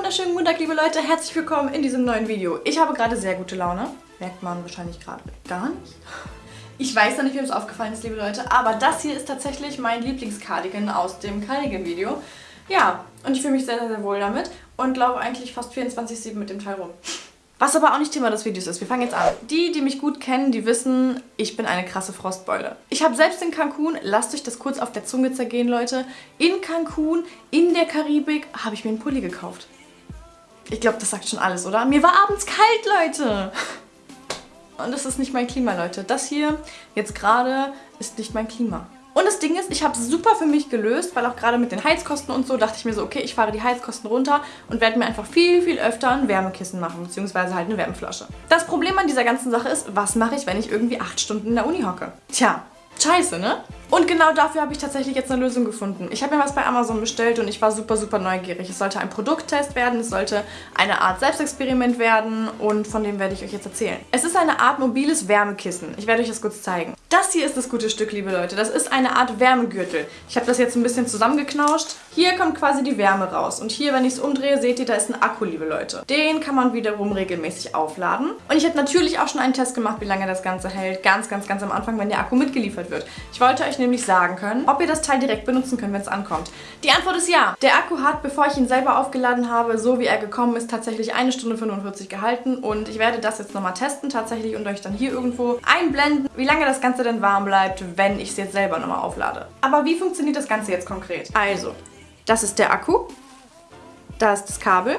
wunderschönen guten Tag, liebe Leute. Herzlich willkommen in diesem neuen Video. Ich habe gerade sehr gute Laune. Merkt man wahrscheinlich gerade gar nicht. Ich weiß noch nicht, wem es aufgefallen ist, liebe Leute, aber das hier ist tatsächlich mein Lieblingscardigan aus dem Cardigan-Video. Ja, und ich fühle mich sehr, sehr, sehr wohl damit und laufe eigentlich fast 24-7 mit dem Teil rum. Was aber auch nicht Thema des Videos ist. Wir fangen jetzt an. Die, die mich gut kennen, die wissen, ich bin eine krasse Frostbeule. Ich habe selbst in Cancun, lasst euch das kurz auf der Zunge zergehen, Leute, in Cancun, in der Karibik, habe ich mir einen Pulli gekauft. Ich glaube, das sagt schon alles, oder? Mir war abends kalt, Leute. Und das ist nicht mein Klima, Leute. Das hier, jetzt gerade, ist nicht mein Klima. Und das Ding ist, ich habe es super für mich gelöst, weil auch gerade mit den Heizkosten und so dachte ich mir so, okay, ich fahre die Heizkosten runter und werde mir einfach viel, viel öfter ein Wärmekissen machen, beziehungsweise halt eine Wärmflasche. Das Problem an dieser ganzen Sache ist, was mache ich, wenn ich irgendwie acht Stunden in der Uni hocke? Tja, scheiße, ne? Und genau dafür habe ich tatsächlich jetzt eine Lösung gefunden. Ich habe mir was bei Amazon bestellt und ich war super, super neugierig. Es sollte ein Produkttest werden, es sollte eine Art Selbstexperiment werden und von dem werde ich euch jetzt erzählen. Es ist eine Art mobiles Wärmekissen. Ich werde euch das kurz zeigen. Das hier ist das gute Stück, liebe Leute. Das ist eine Art Wärmegürtel. Ich habe das jetzt ein bisschen zusammengeknauscht. Hier kommt quasi die Wärme raus. Und hier, wenn ich es umdrehe, seht ihr, da ist ein Akku, liebe Leute. Den kann man wiederum regelmäßig aufladen. Und ich habe natürlich auch schon einen Test gemacht, wie lange das Ganze hält. Ganz, ganz, ganz am Anfang, wenn der Akku mitgeliefert wird. Ich wollte euch nämlich sagen können, ob ihr das Teil direkt benutzen könnt, wenn es ankommt. Die Antwort ist ja. Der Akku hat, bevor ich ihn selber aufgeladen habe, so wie er gekommen ist, tatsächlich eine Stunde 45 gehalten. Und ich werde das jetzt nochmal testen tatsächlich und euch dann hier irgendwo einblenden, wie lange das Ganze denn warm bleibt, wenn ich es jetzt selber nochmal auflade. Aber wie funktioniert das Ganze jetzt konkret? Also, das ist der Akku. Da ist das Kabel.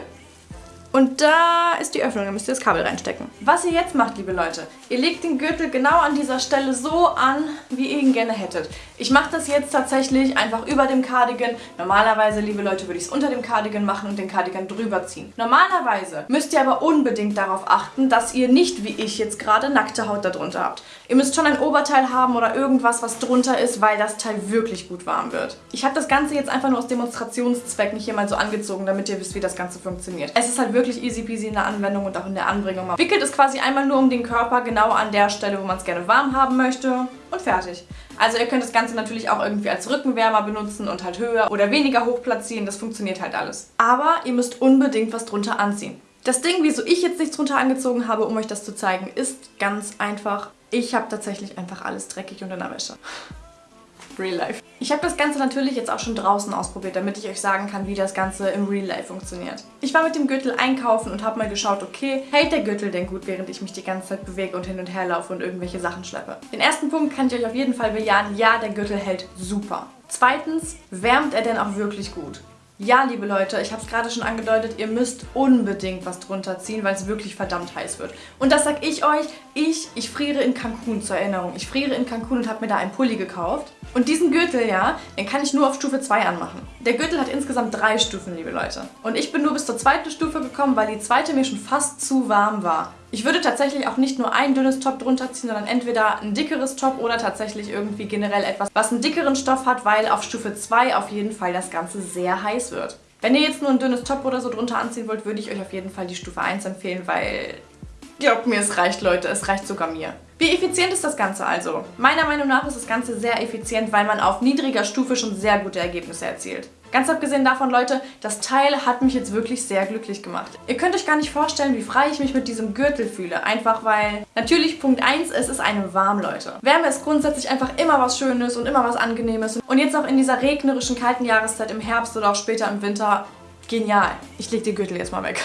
Und da ist die Öffnung, da müsst ihr das Kabel reinstecken. Was ihr jetzt macht, liebe Leute, ihr legt den Gürtel genau an dieser Stelle so an, wie ihr ihn gerne hättet. Ich mache das jetzt tatsächlich einfach über dem Cardigan. Normalerweise, liebe Leute, würde ich es unter dem Cardigan machen und den Cardigan drüber ziehen. Normalerweise müsst ihr aber unbedingt darauf achten, dass ihr nicht, wie ich jetzt gerade, nackte Haut darunter habt. Ihr müsst schon ein Oberteil haben oder irgendwas, was drunter ist, weil das Teil wirklich gut warm wird. Ich habe das Ganze jetzt einfach nur aus Demonstrationszwecken hier mal so angezogen, damit ihr wisst, wie das Ganze funktioniert. Es ist halt wirklich wirklich easy peasy in der Anwendung und auch in der Anbringung. Man wickelt es quasi einmal nur um den Körper, genau an der Stelle, wo man es gerne warm haben möchte und fertig. Also ihr könnt das Ganze natürlich auch irgendwie als Rückenwärmer benutzen und halt höher oder weniger hoch platzieren, das funktioniert halt alles. Aber ihr müsst unbedingt was drunter anziehen. Das Ding, wieso ich jetzt nichts drunter angezogen habe, um euch das zu zeigen, ist ganz einfach. Ich habe tatsächlich einfach alles dreckig unter der Wäsche. Real Life. Ich habe das Ganze natürlich jetzt auch schon draußen ausprobiert, damit ich euch sagen kann, wie das Ganze im Real Life funktioniert. Ich war mit dem Gürtel einkaufen und habe mal geschaut, okay, hält der Gürtel denn gut, während ich mich die ganze Zeit bewege und hin und her laufe und irgendwelche Sachen schleppe? Den ersten Punkt kann ich euch auf jeden Fall bejahen, ja, der Gürtel hält super. Zweitens, wärmt er denn auch wirklich gut? Ja, liebe Leute, ich habe es gerade schon angedeutet, ihr müsst unbedingt was drunter ziehen, weil es wirklich verdammt heiß wird. Und das sag ich euch, ich, ich friere in Cancun zur Erinnerung. Ich friere in Cancun und habe mir da einen Pulli gekauft. Und diesen Gürtel, ja, den kann ich nur auf Stufe 2 anmachen. Der Gürtel hat insgesamt drei Stufen, liebe Leute. Und ich bin nur bis zur zweiten Stufe gekommen, weil die zweite mir schon fast zu warm war. Ich würde tatsächlich auch nicht nur ein dünnes Top drunter ziehen, sondern entweder ein dickeres Top oder tatsächlich irgendwie generell etwas, was einen dickeren Stoff hat, weil auf Stufe 2 auf jeden Fall das Ganze sehr heiß wird. Wenn ihr jetzt nur ein dünnes Top oder so drunter anziehen wollt, würde ich euch auf jeden Fall die Stufe 1 empfehlen, weil glaubt mir, es reicht, Leute. Es reicht sogar mir. Wie effizient ist das Ganze also? Meiner Meinung nach ist das Ganze sehr effizient, weil man auf niedriger Stufe schon sehr gute Ergebnisse erzielt. Ganz abgesehen davon, Leute, das Teil hat mich jetzt wirklich sehr glücklich gemacht. Ihr könnt euch gar nicht vorstellen, wie frei ich mich mit diesem Gürtel fühle. Einfach weil, natürlich Punkt 1, es ist einem warm, Leute. Wärme ist grundsätzlich einfach immer was Schönes und immer was Angenehmes. Und jetzt auch in dieser regnerischen, kalten Jahreszeit im Herbst oder auch später im Winter, genial. Ich leg den Gürtel jetzt mal weg.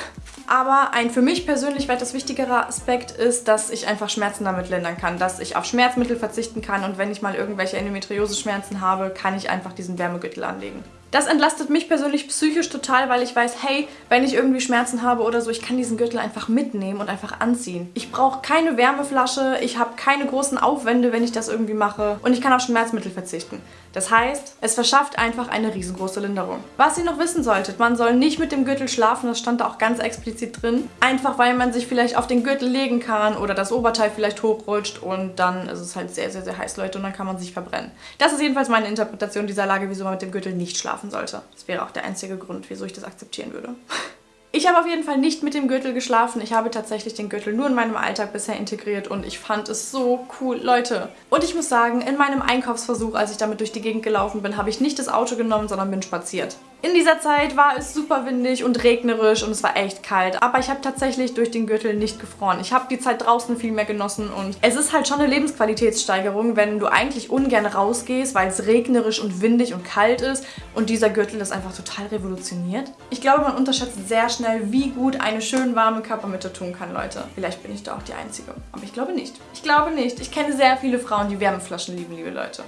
Aber ein für mich persönlich weitaus wichtigerer Aspekt ist, dass ich einfach Schmerzen damit lindern kann, dass ich auf Schmerzmittel verzichten kann und wenn ich mal irgendwelche Endometriose-Schmerzen habe, kann ich einfach diesen Wärmegürtel anlegen. Das entlastet mich persönlich psychisch total, weil ich weiß, hey, wenn ich irgendwie Schmerzen habe oder so, ich kann diesen Gürtel einfach mitnehmen und einfach anziehen. Ich brauche keine Wärmeflasche, ich habe keine großen Aufwände, wenn ich das irgendwie mache und ich kann auf Schmerzmittel verzichten. Das heißt, es verschafft einfach eine riesengroße Linderung. Was ihr noch wissen solltet, man soll nicht mit dem Gürtel schlafen, das stand da auch ganz explizit drin. Einfach weil man sich vielleicht auf den Gürtel legen kann oder das Oberteil vielleicht hochrutscht und dann ist es halt sehr, sehr, sehr heiß, Leute, und dann kann man sich verbrennen. Das ist jedenfalls meine Interpretation dieser Lage, wieso man mit dem Gürtel nicht schlafen schlafen sollte. Das wäre auch der einzige Grund, wieso ich das akzeptieren würde. Ich habe auf jeden Fall nicht mit dem Gürtel geschlafen. Ich habe tatsächlich den Gürtel nur in meinem Alltag bisher integriert und ich fand es so cool. Leute, und ich muss sagen, in meinem Einkaufsversuch, als ich damit durch die Gegend gelaufen bin, habe ich nicht das Auto genommen, sondern bin spaziert. In dieser Zeit war es super windig und regnerisch und es war echt kalt. Aber ich habe tatsächlich durch den Gürtel nicht gefroren. Ich habe die Zeit draußen viel mehr genossen und es ist halt schon eine Lebensqualitätssteigerung, wenn du eigentlich ungern rausgehst, weil es regnerisch und windig und kalt ist und dieser Gürtel das einfach total revolutioniert. Ich glaube, man unterschätzt sehr schnell, wie gut eine schön warme Körpermitte tun kann, Leute. Vielleicht bin ich da auch die Einzige. Aber ich glaube nicht. Ich glaube nicht. Ich kenne sehr viele Frauen, die Wärmeflaschen lieben, liebe Leute.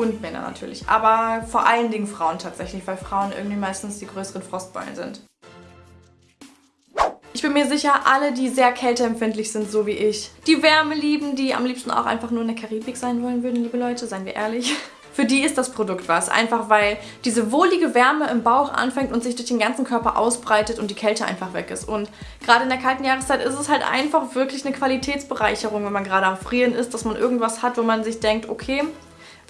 Und Männer natürlich. Aber vor allen Dingen Frauen tatsächlich, weil Frauen irgendwie meistens die größeren Frostbeulen sind. Ich bin mir sicher, alle, die sehr kälteempfindlich sind, so wie ich, die Wärme lieben, die am liebsten auch einfach nur in der Karibik sein wollen würden, liebe Leute, seien wir ehrlich. Für die ist das Produkt was. Einfach weil diese wohlige Wärme im Bauch anfängt und sich durch den ganzen Körper ausbreitet und die Kälte einfach weg ist. Und gerade in der kalten Jahreszeit ist es halt einfach wirklich eine Qualitätsbereicherung, wenn man gerade am Frieren ist, dass man irgendwas hat, wo man sich denkt, okay,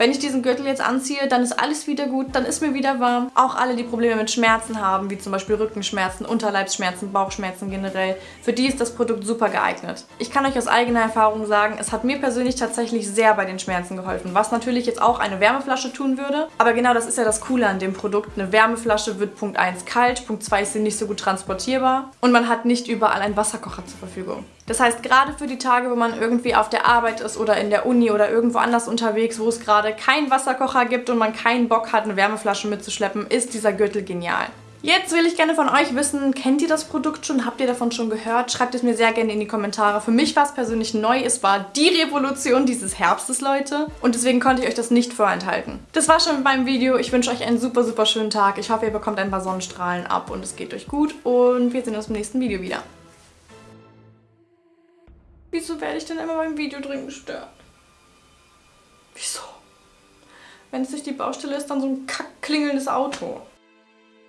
wenn ich diesen Gürtel jetzt anziehe, dann ist alles wieder gut, dann ist mir wieder warm. Auch alle, die Probleme mit Schmerzen haben, wie zum Beispiel Rückenschmerzen, Unterleibsschmerzen, Bauchschmerzen generell, für die ist das Produkt super geeignet. Ich kann euch aus eigener Erfahrung sagen, es hat mir persönlich tatsächlich sehr bei den Schmerzen geholfen, was natürlich jetzt auch eine Wärmeflasche tun würde. Aber genau das ist ja das Coole an dem Produkt. Eine Wärmeflasche wird Punkt 1 kalt, Punkt 2 ist sie nicht so gut transportierbar und man hat nicht überall einen Wasserkocher zur Verfügung. Das heißt, gerade für die Tage, wo man irgendwie auf der Arbeit ist oder in der Uni oder irgendwo anders unterwegs, wo es gerade keinen Wasserkocher gibt und man keinen Bock hat, eine Wärmeflasche mitzuschleppen, ist dieser Gürtel genial. Jetzt will ich gerne von euch wissen, kennt ihr das Produkt schon? Habt ihr davon schon gehört? Schreibt es mir sehr gerne in die Kommentare. Für mich war es persönlich neu. Es war die Revolution dieses Herbstes, Leute. Und deswegen konnte ich euch das nicht vorenthalten. Das war schon mit meinem Video. Ich wünsche euch einen super, super schönen Tag. Ich hoffe, ihr bekommt ein paar Sonnenstrahlen ab und es geht euch gut. Und wir sehen uns im nächsten Video wieder. Wieso werde ich denn immer beim Video drin gestört? Wieso? Wenn es nicht die Baustelle ist, dann so ein kack klingelndes Auto.